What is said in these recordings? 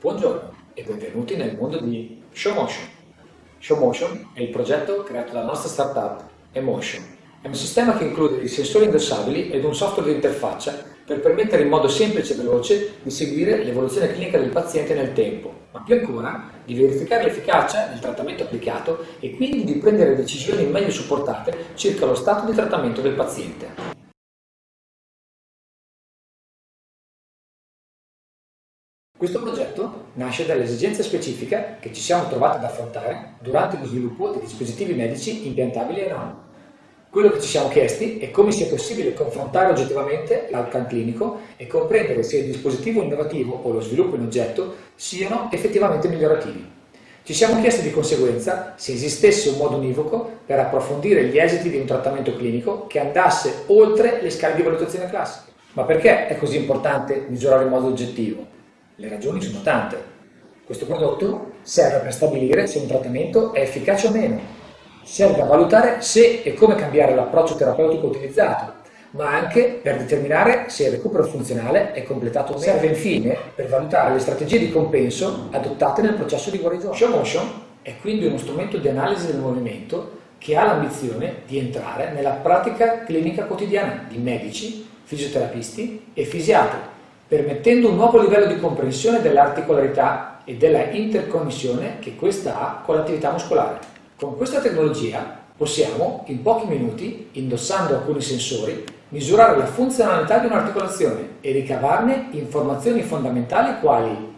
Buongiorno e benvenuti nel mondo di ShowMotion. ShowMotion è il progetto creato dalla nostra startup Emotion. È un sistema che include dei sensori indossabili ed un software di interfaccia per permettere in modo semplice e veloce di seguire l'evoluzione clinica del paziente nel tempo, ma più ancora di verificare l'efficacia del trattamento applicato e quindi di prendere decisioni meglio supportate circa lo stato di trattamento del paziente. Questo progetto nasce dall'esigenza specifica che ci siamo trovati ad affrontare durante lo sviluppo dei dispositivi medici impiantabili e non. Quello che ci siamo chiesti è come sia possibile confrontare oggettivamente l'outcome clinico e comprendere se il dispositivo innovativo o lo sviluppo in oggetto siano effettivamente migliorativi. Ci siamo chiesti di conseguenza se esistesse un modo univoco per approfondire gli esiti di un trattamento clinico che andasse oltre le scale di valutazione classiche. Ma perché è così importante misurare in modo oggettivo? Le ragioni sono tante. Questo prodotto serve per stabilire se un trattamento è efficace o meno, serve a valutare se e come cambiare l'approccio terapeutico utilizzato, ma anche per determinare se il recupero funzionale è completato o meno. Serve infine per valutare le strategie di compenso adottate nel processo di guarigione. ShowMotion è quindi uno strumento di analisi del movimento che ha l'ambizione di entrare nella pratica clinica quotidiana di medici, fisioterapisti e fisiatri permettendo un nuovo livello di comprensione dell'articolarità e della interconnessione che questa ha con l'attività muscolare. Con questa tecnologia possiamo, in pochi minuti, indossando alcuni sensori, misurare la funzionalità di un'articolazione e ricavarne informazioni fondamentali quali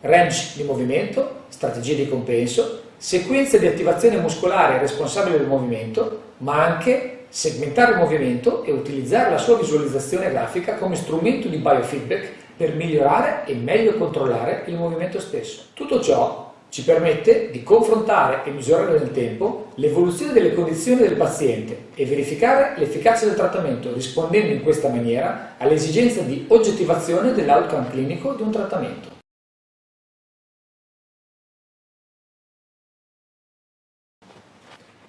range di movimento, strategie di compenso, sequenze di attivazione muscolare responsabile del movimento, ma anche segmentare il movimento e utilizzare la sua visualizzazione grafica come strumento di biofeedback per migliorare e meglio controllare il movimento stesso. Tutto ciò ci permette di confrontare e misurare nel tempo l'evoluzione delle condizioni del paziente e verificare l'efficacia del trattamento rispondendo in questa maniera all'esigenza di oggettivazione dell'outcome clinico di un trattamento.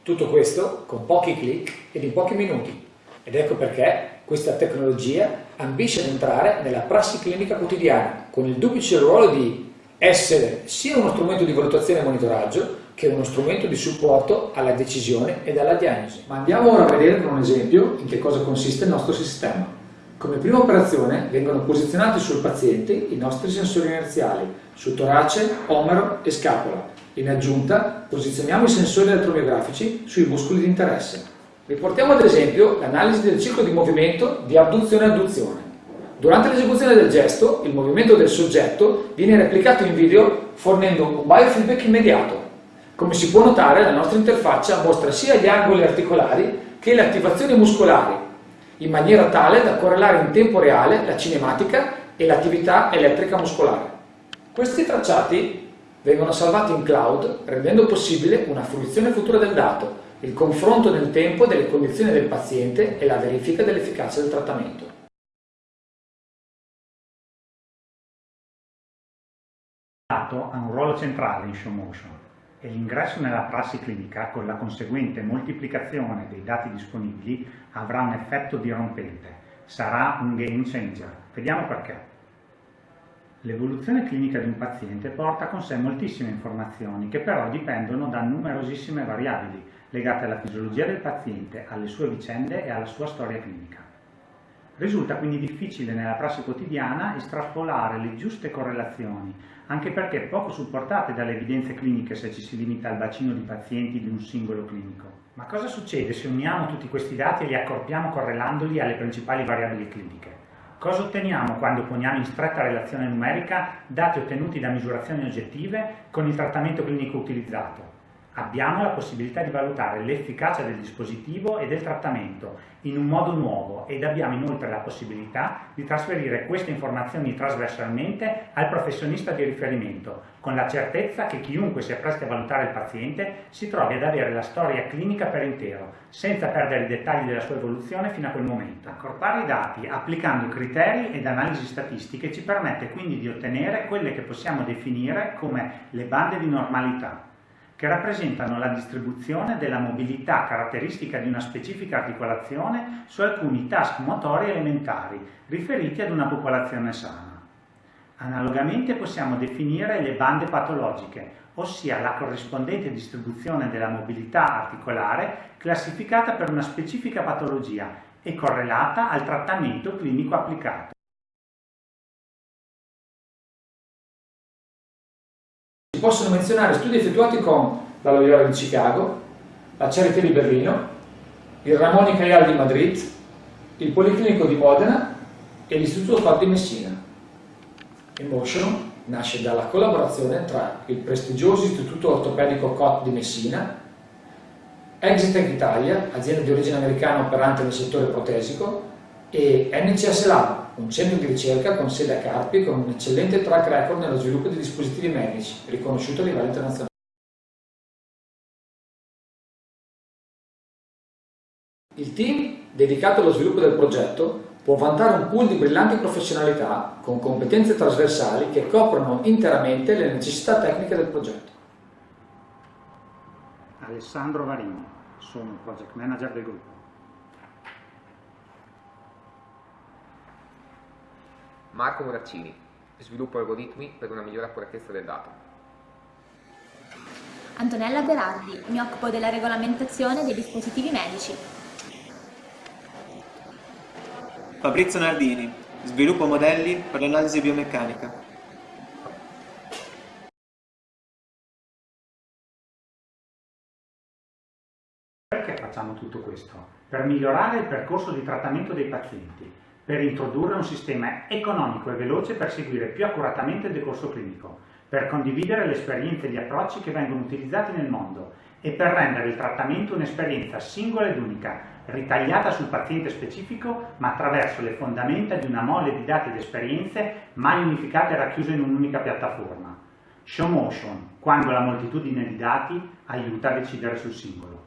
Tutto questo con pochi clic ed in pochi minuti. Ed ecco perché questa tecnologia ambisce ad entrare nella prassi clinica quotidiana, con il duplice ruolo di essere sia uno strumento di valutazione e monitoraggio, che uno strumento di supporto alla decisione ed alla diagnosi. Ma andiamo ora a vedere con un esempio in che cosa consiste il nostro sistema. Come prima operazione vengono posizionati sul paziente i nostri sensori inerziali, su torace, omero e scapola, in aggiunta, posizioniamo i sensori elettromiografici sui muscoli di interesse. Riportiamo ad esempio l'analisi del ciclo di movimento di abduzione e adduzione. Durante l'esecuzione del gesto, il movimento del soggetto viene replicato in video fornendo un biofeedback immediato. Come si può notare, la nostra interfaccia mostra sia gli angoli articolari che le attivazioni muscolari, in maniera tale da correlare in tempo reale la cinematica e l'attività elettrica muscolare. Questi tracciati vengono salvati in cloud rendendo possibile una fruizione futura del dato, il confronto nel tempo delle condizioni del paziente e la verifica dell'efficacia del trattamento. Il dato ha un ruolo centrale in ShowMotion e l'ingresso nella prassi clinica con la conseguente moltiplicazione dei dati disponibili avrà un effetto dirompente, sarà un game changer. Vediamo perché. L'evoluzione clinica di un paziente porta con sé moltissime informazioni che però dipendono da numerosissime variabili legate alla fisiologia del paziente, alle sue vicende e alla sua storia clinica. Risulta quindi difficile nella prassi quotidiana estrapolare le giuste correlazioni, anche perché poco supportate dalle evidenze cliniche se ci si limita al bacino di pazienti di un singolo clinico. Ma cosa succede se uniamo tutti questi dati e li accorpiamo correlandoli alle principali variabili cliniche? Cosa otteniamo quando poniamo in stretta relazione numerica dati ottenuti da misurazioni oggettive con il trattamento clinico utilizzato? Abbiamo la possibilità di valutare l'efficacia del dispositivo e del trattamento in un modo nuovo ed abbiamo inoltre la possibilità di trasferire queste informazioni trasversalmente al professionista di riferimento, con la certezza che chiunque si appresti a valutare il paziente si trovi ad avere la storia clinica per intero, senza perdere i dettagli della sua evoluzione fino a quel momento. Accorpare i dati applicando criteri ed analisi statistiche ci permette quindi di ottenere quelle che possiamo definire come le bande di normalità che rappresentano la distribuzione della mobilità caratteristica di una specifica articolazione su alcuni task motori elementari riferiti ad una popolazione sana. Analogamente possiamo definire le bande patologiche, ossia la corrispondente distribuzione della mobilità articolare classificata per una specifica patologia e correlata al trattamento clinico applicato. Possono menzionare studi effettuati con la Loyola di Chicago, la Charité di Berlino, il Ramon y Cajal di Madrid, il Policlinico di Modena e l'Istituto Cor di Messina. Emotion nasce dalla collaborazione tra il prestigioso Istituto Ortopedico COT di Messina, Exitec Italia, azienda di origine americana operante nel settore protesico, e NCS Lab, un centro di ricerca con sede a Carpi con un eccellente track record nello sviluppo di dispositivi medici, riconosciuto a livello internazionale. Il team dedicato allo sviluppo del progetto può vantare un pool di brillanti professionalità con competenze trasversali che coprono interamente le necessità tecniche del progetto. Alessandro Varini, sono Project Manager del gruppo. Marco Muraccini, sviluppo algoritmi per una migliore accuratezza del dato. Antonella Berardi, mi occupo della regolamentazione dei dispositivi medici. Fabrizio Nardini, sviluppo modelli per l'analisi biomeccanica. Perché facciamo tutto questo? Per migliorare il percorso di trattamento dei pazienti, per introdurre un sistema economico e veloce per seguire più accuratamente il decorso clinico, per condividere le esperienze e gli approcci che vengono utilizzati nel mondo e per rendere il trattamento un'esperienza singola ed unica, ritagliata sul paziente specifico ma attraverso le fondamenta di una mole di dati ed esperienze mai unificate e racchiuse in un'unica piattaforma. Show motion, quando la moltitudine di dati aiuta a decidere sul singolo.